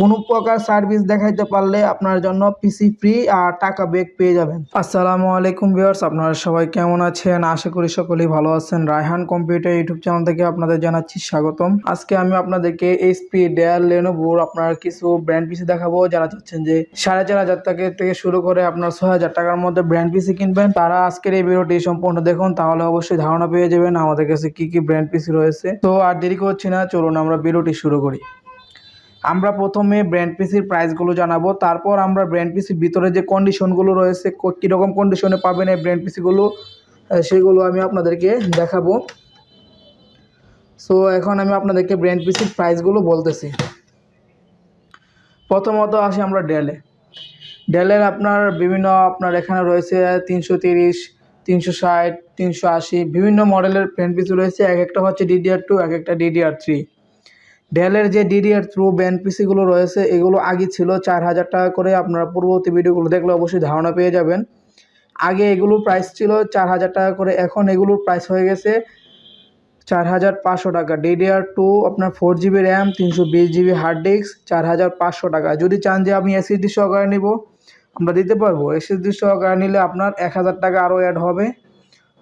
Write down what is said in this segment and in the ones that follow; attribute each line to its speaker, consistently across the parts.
Speaker 1: কোনো প্রকার সার্ভিস দেখাইতে পারলে আপনার জন্য পিসি ফ্রি আর টাকা ব্যাক পেয়ে যাবেন। আসসালামু আলাইকুম ভিউয়ার্স আপনারা সবাই কেমন আছেন? আশা করি সকলেই ভালো আছেন। রায়হান কম্পিউটার ইউটিউব চ্যানেল থেকে আপনাদের জানাচ্ছি স্বাগতম। আজকে আমি আপনাদেরকে এইচপি ডেল লেনোভোর আপনার কিছু ব্র্যান্ড পিসি দেখাবো। যারা চাচ্ছেন যে সাড়ে চার হাজার টাকা থেকে শুরু করে আপনার ছয় হাজার টাকার মধ্যে ব্র্যান্ড পিসি কিনবেন, তারা আজকের এই ভিডিওটি সম্পূর্ণ দেখুন, তাহলে অবশ্যই ধারণা পেয়ে যাবেন আমাদের কাছে কি কি ব্র্যান্ড পিসি রয়েছে। তো আর দেরি করছি না, চলুন আমরা ভিডিওটি শুরু করি। আমরা প্রথমে ব্র্যান্ড পিসির প্রাইসগুলো জানাব, তারপর আমরা ব্র্যান্ড পিসির ভিতরে যে কন্ডিশনগুলো রয়েছে কীরকম কন্ডিশনে পাবেন এই ব্র্যান্ড পিসিগুলো সেগুলো আমি আপনাদেরকে দেখাবো। সো এখন আমি আপনাদেরকে ব্র্যান্ড পিসির প্রাইসগুলো বলতেছি। প্রথমত আসি আমরা ডেলে ডেলের আপনার বিভিন্ন, আপনার এখানে রয়েছে তিনশো তিরিশ, তিনশো ষাট, তিনশো আশি, বিভিন্ন মডেলের ব্র্যান্ড পিসি রয়েছে। এক একটা হচ্ছে ডিডিআর টু এক একটা ডিডিআর থ্রি ডেলের যে ডিডিআর থ্রু ব্যান্ড পিসিগুলো রয়েছে, এগুলো আগে ছিল চার হাজার টাকা করে। আপনারা পূর্ববর্তী ভিডিওগুলো দেখলে অবশ্যই ধারণা পেয়ে যাবেন। আগে এগুলোর প্রাইস ছিল চার হাজার টাকা করে, এখন এগুলোর প্রাইস হয়ে গেছে চার হাজার পাঁচশো টাকা। ডিডিআর টু আপনার ফোর জিবি র্যাম তিনশো বিশ জিবি হার্ড ডিস্ক চার হাজার পাঁচশো টাকা। যদি চান যে আমি এসএসডি সহকারে নিব, আমরা দিতে পারব। এসএসডি সহকারে নিলে আপনার এক হাজার টাকা আরও অ্যাড হবে।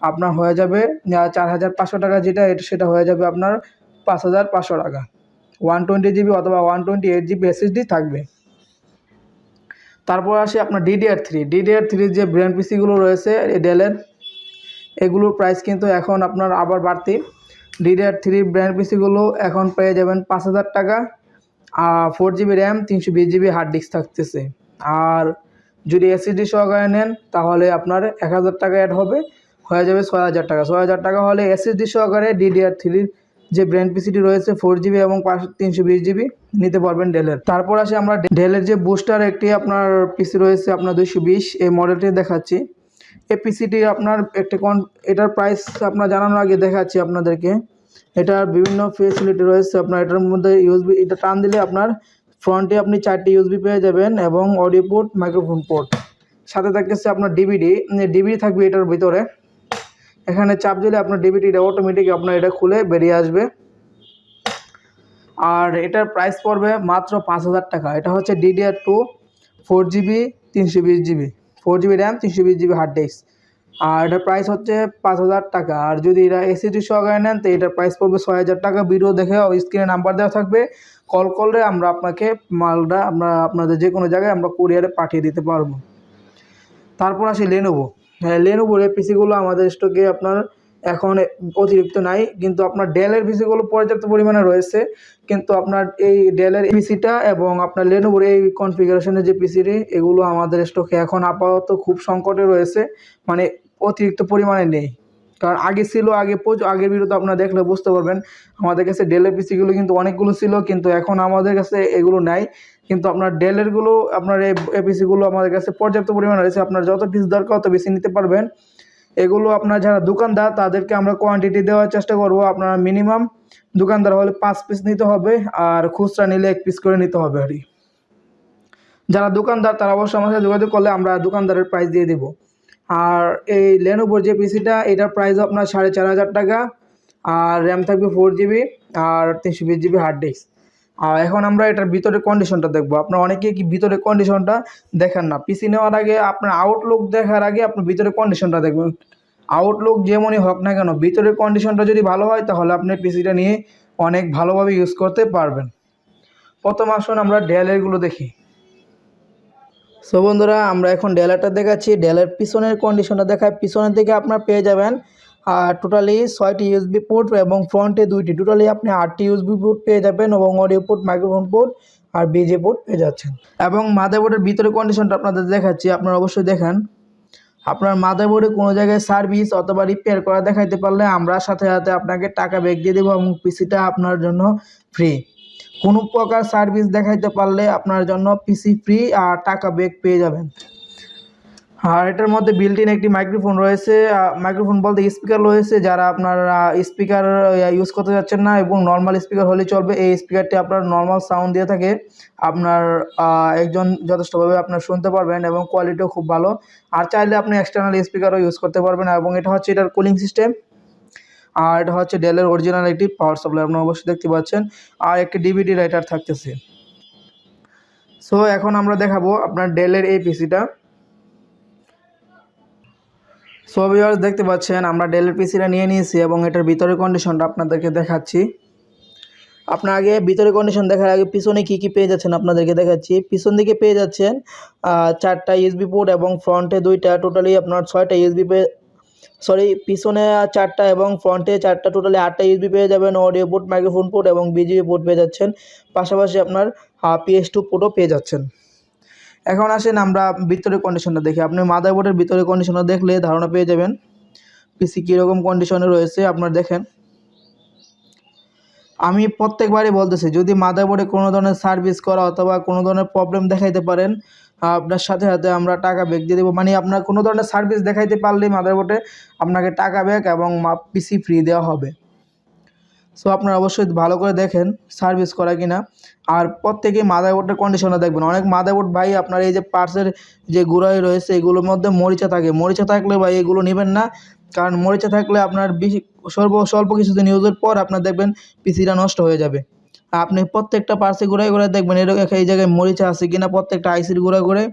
Speaker 1: আপনার হয়ে যাবে চার হাজার পাঁচশো টাকা যেটা সেটা হয়ে যাবে আপনার পাঁচ হাজার পাঁচশো টাকা। ওয়ান টোয়েন্টি জিবি অথবা one twenty eight GB SSD থাকবে। তারপর আসি আপনার ডিডিআর থ্রি ডিডিআর থ্রির যে ব্র্যান্ড পিসিগুলো রয়েছে ডেলের এগুলোর প্রাইস কিন্তু এখন আপনার আবার বাড়তি। ডিডিআর থ্রি ব্র্যান্ড পিসিগুলো এখন পেয়ে যাবেন পাঁচ হাজার টাকা। আর ফোর জিবি র্যাম তিনশো বিশ জিবি হার্ড ডিস্ক থাকতেছে। আর যদি এসএসডি সহকারে নেন, তাহলে আপনার এক হাজার টাকা অ্যাড হবে। হয়ে যাবে ছয় হাজার টাকা। ছয় হাজার টাকা হলে এসএসডি সহকারে ডিডিআর থ্রির যে ব্র্যান্ড পিসিটি রয়েছে ফোর জিবি এবং তিনশো বিশ জিবি নিতে পারবেন ডেলের তারপর আসে আমরা ডেলের যে বুস্টার একটি আপনার পিসি রয়েছে, আপনার দুইশো বিশ, এই মডেলটি দেখাচ্ছি। এই পিসিটি আপনার একটি কন এটার প্রাইস আপনার জানানোর আগে দেখাচ্ছি আপনাদেরকে। এটার বিভিন্ন ফেসিলিটি রয়েছে আপনার, এটার মধ্যে ইউএসবি এটা টান দিলে আপনার ফ্রন্টে আপনি চারটি ইউএসবি পেয়ে যাবেন এবং অডিও পোর্ট মাইক্রোফোন পোর্ট সাথে থাকতেছে আপনার ডিভিডি ডিভিডি থাকবে এটার ভিতরে। এখানে চাপ দিলে আপনার ডিভিডিটা অটোমেটিক আপনার এটা খুলে বেরিয়ে আসবে। আর এটার প্রাইস পড়বে মাত্র পাঁচ হাজার টাকা। এটা হচ্ছে ডিডিআর টু ফোর জিবি তিনশো বিশ জিবি ফোর জিবি র্যাম তিনশো বিশ জিবি হার্ড ডিস্ক আর এটার প্রাইস হচ্ছে পাঁচ হাজার টাকা। আর যদি এটা এসিডি সহকারে নেন, তো এটার প্রাইস পড়বে ছয় হাজার টাকা। ভিডিও দেখে স্ক্রিনে নাম্বার দেওয়া থাকবে। কল করলে আমরা আপনাকে মালটা আমরা আপনাদের যে কোনো জায়গায় আমরা কুরিয়ারে পাঠিয়ে দিতে পারব। তারপর আসি লেনোভো হ্যাঁ লেনোভোর এই পিসিগুলো আমাদের স্টকে আপনার এখন অতিরিক্ত নাই, কিন্তু আপনার ডেলের পিসিগুলো পর্যাপ্ত পরিমাণে রয়েছে। কিন্তু আপনার এই ডেলের পিসিটা এবং আপনার লেনোভোর এই কনফিগারেশনের যে পিসিটি এগুলো আমাদের স্টকে এখন আপাতত খুব সংকটে রয়েছে মানে অতিরিক্ত পরিমাণে নেই। কারণ আগে ছিল, আগে প্রচুর আগের ভিডিওতে আপনারা দেখলে বুঝতে পারবেন। আমাদের কাছে ডেলের পিসিগুলো কিন্তু অনেকগুলো ছিল, কিন্তু এখন আমাদের কাছে এগুলো নাই। কিন্তু আপনার ডেলেরগুলো আপনার এই পিসিগুলো আমাদের কাছে পর্যাপ্ত পরিমাণে রয়েছে। আপনার যত পিস দরকার তত বেশি নিতে পারবেন। এগুলো আপনার যারা দোকানদার, তাদেরকে আমরা কোয়ান্টিটি দেওয়ার চেষ্টা করব। আপনারা মিনিমাম দোকানদার হলে পাঁচ পিস নিতে হবে আর খুচরা নিলে এক পিস করে নিতে হবে আর। যারা দোকানদার, তারা অবশ্যই সাথে যোগাযোগ করলে আমরা দোকানদারের প্রাইস দিয়ে দেবো। আর এই লেনোভোর যে পিসিটা, এটার প্রাইস আপনার সাড়ে চার হাজার টাকা। আর র্যাম থাকবে ফোর জিবি আর তিনশো বিশ জিবি হার্ড ডিস্ক আর এখন আমরা এটার ভিতরে কন্ডিশনটা দেখব। আপনার অনেকে কি ভিতরে কন্ডিশনটা দেখেন না। পিসি নেওয়ার আগে আপনার আউটলুক দেখার আগে আপনি ভিতরে কন্ডিশনটা দেখবেন। আউটলুক যেমনই হোক না কেন, ভিতরের কন্ডিশনটা যদি ভালো হয়, তাহলে আপনি পিসিটা নিয়ে অনেক ভালোভাবে ইউজ করতে পারবেন। প্রথম আসুন আমরা ডেলেরগুলো দেখি। সো বন্ধুরা, আমরা এখন ডেলারটা দেখাচ্ছি। ডেলের পিছনের কন্ডিশনটা দেখায়। পিছনের দিকে আপনার পেয়ে যাবেন আর টোটালি ছয়টি ইউএসবি পোর্ট এবং ফ্রন্টে দুইটি। টোটালি আপনি আটটি ইউএসবি পোর্ট পেয়ে যাবেন এবং অডিও পোর্ট মাইক্রোফোন পোর্ট আর বিজে পোর্ট পেয়ে যাচ্ছেন। এবং মাদারবোর্ডের ভিতরে কন্ডিশনটা আপনাদের দেখাচ্ছি। আপনারা অবশ্যই দেখেন। আপনার মাদারবোর্ডে কোনো জায়গায় সার্ভিস অথবা রিপেয়ার করা দেখাইতে পারলে আমরা সাথে সাথে আপনাকে টাকা ব্যাক দিয়ে দেবো এবং পিসিটা আপনার জন্য ফ্রি কোনো প্রকার সার্ভিস দেখাইতে পারলে আপনার জন্য পিসি ফ্রি আর টাকা ব্যাক পেয়ে যাবেন। আর এটার মধ্যে বিল্ট ইন একটি মাইক্রোফোন রয়েছে। মাইক্রোফোন বলতে স্পিকার রয়েছে যারা আপনার স্পিকার ইউজ করতে যাচ্ছেন না এবং নর্মাল স্পিকার হলে চলবে। এই স্পিকারটি আপনার নর্মাল সাউন্ড দিয়ে থাকে। আপনার একজন যথেষ্টভাবে আপনার শুনতে পারবেন এবং কোয়ালিটিও খুব ভালো। আর চাইলে আপনি এক্সটার্নাল স্পিকারও ইউজ করতে পারবেন এবং এটা হচ্ছে এটার কুলিং সিস্টেম আর এটা হচ্ছে ডেলের অরিজিনাল একটি পাওয়ার সাপ্লাই আপনারা অবশ্যই দেখতে পাচ্ছেন। আর একটি ডিভিডি রাইটার থাকতেছে। সো এখন আমরা দেখাবো আপনার ডেলের এই পিসিটা সো ভিউয়ার্স দেখতে পাচ্ছেন, আমরা ডেলের পিসিটা নিয়ে নিয়েছি এবং এটার ভিতরের কন্ডিশনটা আপনাদেরকে দেখাচ্ছি। আপনার আগে ভিতরে কন্ডিশন দেখার আগে পিছনে কী কী পেয়ে যাচ্ছেন আপনাদেরকে দেখাচ্ছি। পিছন দিকে পেয়ে যাচ্ছেন চারটা ইউএসবি পোর্ট এবং ফ্রন্টে দুইটা টোটালি আপনার ছয়টা ইউএসবি সরি পিছনে চারটা এবং ফ্রন্টে চারটা টোটালি আটটা ইউএসবি পেয়ে যাবেন অডিও পোর্ট মাইক্রোফোন পোর্ট এবং বিজিবি পোর্ট পেয়ে যাচ্ছেন। পাশাপাশি আপনার পিএস টু পোর্টও পেয়ে যাচ্ছেন। এখন আসেন আমরা ভিতরের কন্ডিশনটা দেখি। আপনি মাদারবোর্ডের ভিতরের কন্ডিশনটা দেখলে ধারণা পেয়ে যাবেন। পিসি কীরকম কন্ডিশনে রয়েছে আপনার দেখেন। আমি প্রত্যেকবারই বলতেছি, যদি মাদারবোর্ডে কোনো ধরনের সার্ভিস করা অথবা কোনো ধরনের প্রবলেম দেখাইতে পারেন আপনার সাথে সাথে আমরা টাকা ব্যাক দিয়ে দেবো। মানে আপনার কোনো ধরনের সার্ভিস দেখাইতে পারলেই মাদারবোর্ডে আপনাকে টাকা ব্যাক এবং মাপ পিসি ফ্রি দেওয়া হবে। সো আপনারা অবশ্যই ভালো করে দেখেন সার্ভিস করা কিনা। আর প্রত্যেকেই মাদারবোর্ডের কন্ডিশনে দেখবেন। অনেক মাদারবোর্ড ভাই আপনার এই যে পার্সের যে গুঁড়াই রয়েছে, এগুলোর মধ্যে মরিচা থাকে। মরিচা থাকলে ভাই এগুলো নেবেন না। কারণ মরিচা থাকলে আপনার বেশি স্বল্প স্বল্প কিছুদিন ইউজের পর আপনার দেখবেন পিসিটা নষ্ট হয়ে যাবে। আপনি প্রত্যেকটা পার্সে ঘুরে ঘুরে দেখবেন, এরকম এই জায়গায় মরিচা আছে কিনা, প্রত্যেকটা আইসির ঘুরে ঘুরে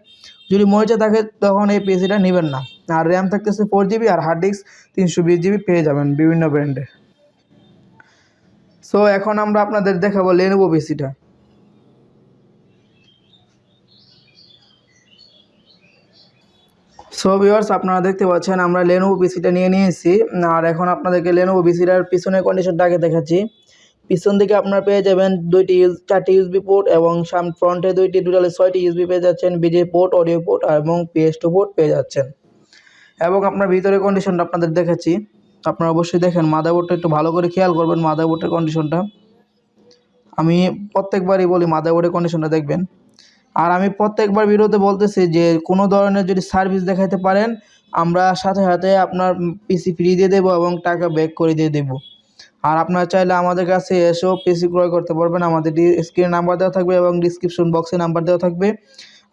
Speaker 1: যদি মরিচা থাকে, তখন এই পিসিটা নেবেন না। আর র্যাম থাকতেছে ফোর জিবি আর হার্ড ডিস্ক তিনশো বিশ জিবি পেয়ে যাবেন বিভিন্ন ব্র্যান্ডের সো এখন আমরা আপনাদের দেখাবো লেনোভো পিসিটা সো ভিউয়ার্স আপনারা দেখতে পাচ্ছেন, আমরা লেনোভো পিসিটা নিয়ে নিয়েছি। আর এখন আপনাদেরকে লেনোভো পিসিটার পিছনের কন্ডিশনটা আগে দেখাচ্ছি। পিছন দিকে আপনারা পেয়ে যাবেন দুইটি ইউজ, চারটি ইউএসবি পোর্ট এবং সাম ফ্রন্টে দুইটি টোটালি ছয়টি ইউএসবি পেয়ে যাচ্ছেন বিজে পোর্ট অডিও পোর্ট এবং পিএস টু পোর্ট পেয়ে যাচ্ছেন। এবং আপনার ভিতরে কন্ডিশনটা আপনাদের দেখাচ্ছি। আপনারা অবশ্যই দেখেন মাদারবোর্ডটা একটু ভালো করে খেয়াল করবেন মাদারবোর্ডের কন্ডিশনটা আমি প্রত্যেকবারই বলি মাদারবোর্ডের কন্ডিশনটা দেখবেন। আর আমি প্রত্যেকবার ভিডিওতে বলতেছি যে, কোনো ধরনের যদি সার্ভিস দেখাইতে পারেন, আমরা সাথে সাথে আপনার পিসি ফ্রি দিয়ে দেবো এবং টাকা ব্যাক করে দিয়ে দেবো। আর আপনারা চাইলে আমাদের কাছে এসেও পিসি ক্রয় করতে পারবেন। আমাদের স্ক্রিনে নাম্বার দেওয়া থাকবে এবং ডিসক্রিপশন বক্সে নাম্বার দেওয়া থাকবে।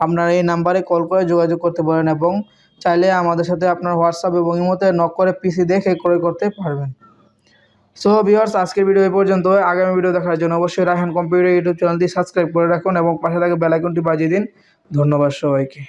Speaker 1: আপনারা এই নাম্বারে কল করে যোগাযোগ করতে পারেন এবং চাইলে আমাদের সাথে আপনার হোয়াটসঅ্যাপ এবং ইমোতে নক করে পিসি দেখে ক্রয় করতে পারবেন। সো ভিউয়ার্স আজকের ভিডিও এই পর্যন্ত। আগামী ভিডিও দেখার জন্য অবশ্যই রায়হান কম্পিউটার ইউটিউব চ্যানেলটি সাবস্ক্রাইব করে রাখুন এবং পাশে থাকা বেল আইকনটি বাজিয়ে দিন। ধন্যবাদ সবাইকে।